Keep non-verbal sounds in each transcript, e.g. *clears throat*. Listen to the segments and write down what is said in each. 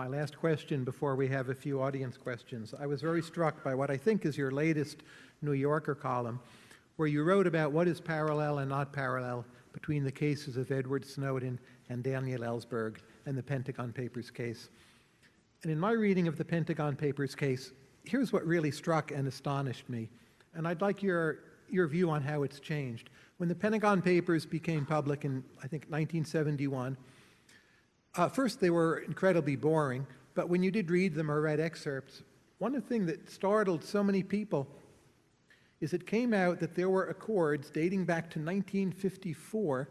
my last question before we have a few audience questions. I was very struck by what I think is your latest New Yorker column, where you wrote about what is parallel and not parallel between the cases of Edward Snowden and Daniel Ellsberg and the Pentagon Papers case. And in my reading of the Pentagon Papers case, here's what really struck and astonished me. And I'd like your, your view on how it's changed. When the Pentagon Papers became public in, I think, 1971, uh, first they were incredibly boring, but when you did read them or read excerpts, one of the things that startled so many people is it came out that there were accords dating back to 1954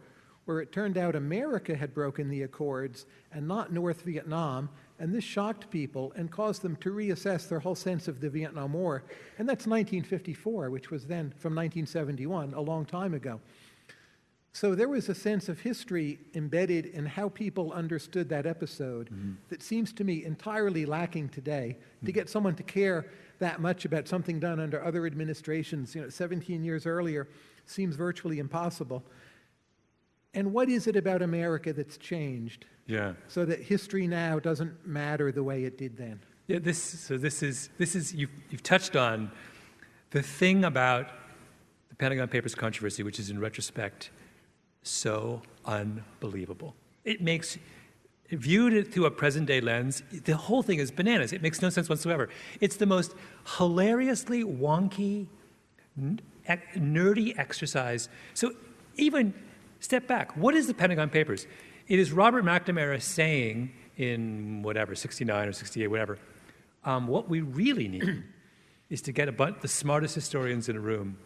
where it turned out America had broken the accords and not North Vietnam, and this shocked people and caused them to reassess their whole sense of the Vietnam War. And that's 1954, which was then from 1971, a long time ago. So there was a sense of history embedded in how people understood that episode mm-hmm. that seems to me entirely lacking today. Mm-hmm. To get someone to care that much about something done under other administrations, you know, 17 years earlier, seems virtually impossible. And what is it about America that's changed? Yeah. So that history now doesn't matter the way it did then. Yeah. This. So this is this is you've you've touched on the thing about the Pentagon Papers controversy, which is in retrospect so unbelievable. It makes viewed through a present day lens, the whole thing is bananas. It makes no sense whatsoever. It's the most hilariously wonky, nerdy exercise. So even step back. What is the Pentagon Papers? It is Robert McNamara saying in whatever, 69 or 68, whatever, um, what we really need *clears throat* is to get a bunch, the smartest historians in a room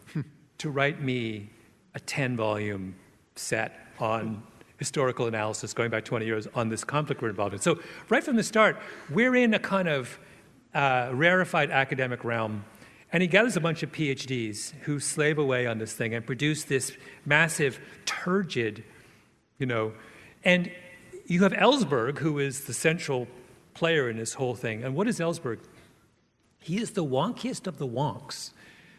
to write me a 10 volume set on historical analysis going back 20 years on this conflict we're involved in. So right from the start, we're in a kind of uh, rarefied academic realm. And he gathers a bunch of PhDs who slave away on this thing and produce this massive, turgid, you know, and you have Ellsberg, who is the central player in this whole thing. And what is Ellsberg? He is the wonkiest of the wonks.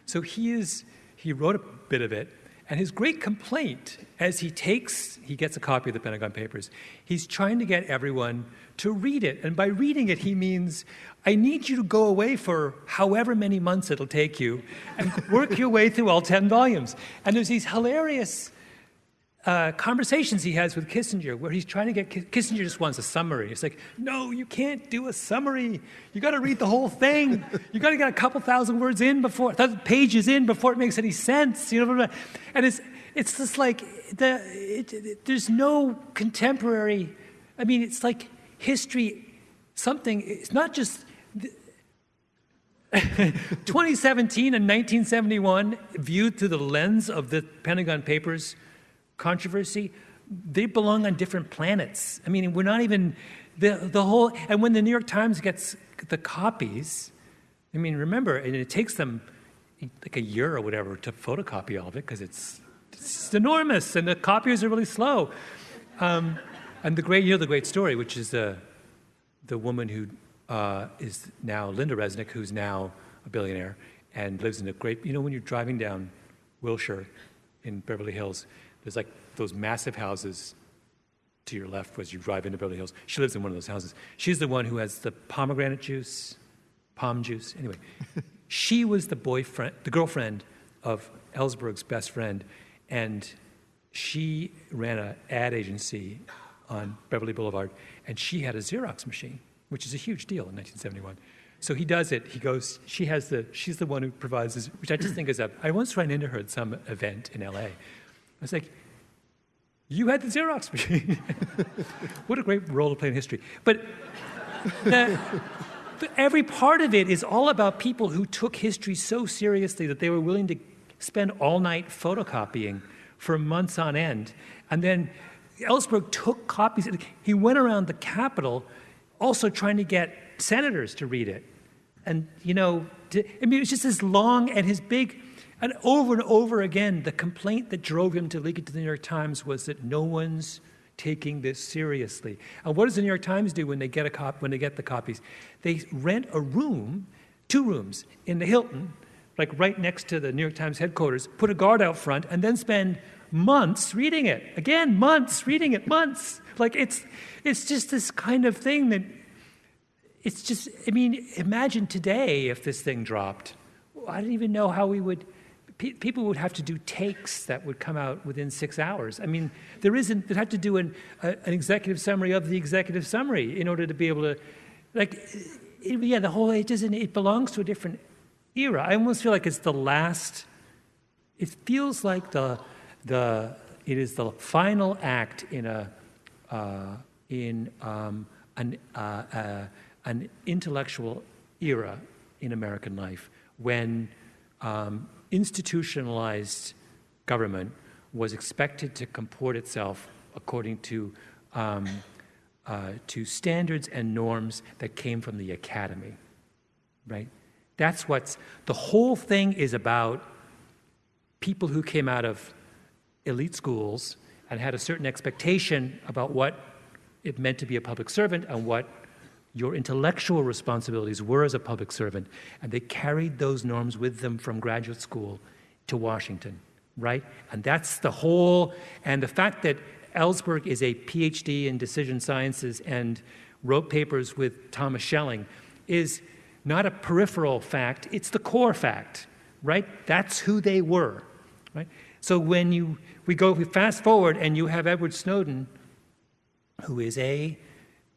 So he is, he wrote a bit of it, and his great complaint, as he takes, he gets a copy of the Pentagon Papers, he's trying to get everyone to read it. And by reading it, he means, I need you to go away for however many months it'll take you and work your way through all 10 volumes. And there's these hilarious uh, conversations he has with Kissinger where he's trying to get Kissinger just wants a summary. It's like, no, you can't do a summary. You got to read the whole thing. You got to get a couple thousand words in before, pages in before it makes any sense. You know, and it's it's just like the it, it, there's no contemporary. I mean, it's like history. Something. It's not just. *laughs* 2017 and 1971 viewed through the lens of the Pentagon Papers controversy, they belong on different planets. I mean, we're not even the the whole. And when the New York Times gets the copies, I mean, remember, and it takes them like a year or whatever to photocopy all of it because it's it's enormous, and the copiers are really slow. Um, and the great, you know, the great story, which is the the woman who uh, is now Lynda Resnick, who's now a billionaire and lives in a great. You know, when you're driving down Wilshire in Beverly Hills, there's like those massive houses to your left as you drive into Beverly Hills. She lives in one of those houses. She's the one who has the pomegranate juice, POM juice. Anyway, *laughs* she was the boyfriend, the girlfriend of Ellsberg's best friend, and she ran an ad agency on Beverly Boulevard, and she had a Xerox machine, which is a huge deal in 1971. So he does it. He goes. She has the. She's the one who provides this, which I just think is a. I once ran into her at some event in L.A. I was like, you had the Xerox *laughs* machine. what a great role to play in history. But the, every part of it is all about people who took history so seriously that they were willing to spend all night photocopying for months on end. And then Ellsberg took copies. He went around the Capitol also trying to get senators to read it. And, you know, to, I mean, it was just this long, and his big and over and over again, the complaint that drove him to leak it to the New York Times was that no one's taking this seriously. And what does the New York Times do when they get a cop when they get the copies? They rent a room, two rooms in the Hilton, like right next to the New York Times headquarters, put a guard out front, and then spend months reading it. Again, months reading it, months. Like it's it's just this kind of thing that it's just, I mean, imagine today if this thing dropped. I don't even know how we would, pe- people would have to do takes that would come out within six hours. I mean, there isn't, they'd have to do an, a, an executive summary of the executive summary in order to be able to, like, it, yeah, the whole, it doesn't, it belongs to a different era. I almost feel like it's the last, it feels like the, the, it is the final act in a, uh, in um, an, uh, uh, an intellectual era in American life when um, institutionalized government was expected to comport itself according to, um, uh, to standards and norms that came from the academy, right? That's what's, the whole thing is about people who came out of elite schools and had a certain expectation about what it meant to be a public servant and what your intellectual responsibilities were as a public servant. And they carried those norms with them from graduate school to Washington, right? And that's the whole, and the fact that Ellsberg is a PhD in decision sciences and wrote papers with Thomas Schelling is not a peripheral fact, it's the core fact, right? That's who they were, right? So when you, we go, we fast forward and you have Edward Snowden, who is a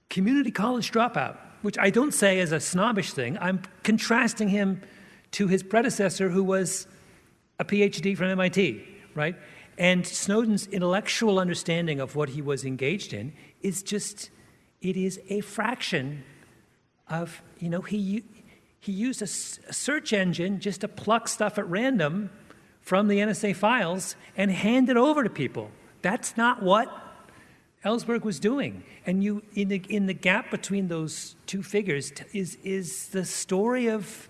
community college dropout, which I don't say as a snobbish thing. I'm contrasting him to his predecessor, who was a PhD from MIT, right? And Snowden's intellectual understanding of what he was engaged in is just, it is a fraction of, you know, he, he used a, a search engine just to pluck stuff at random from the NSA files and hand it over to people. That's not what Ellsberg was doing. And you, in the, in the gap between those two figures is, is the story of,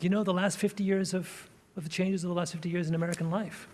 you know, the last 50 years of, of the changes of the last 50 years in American life.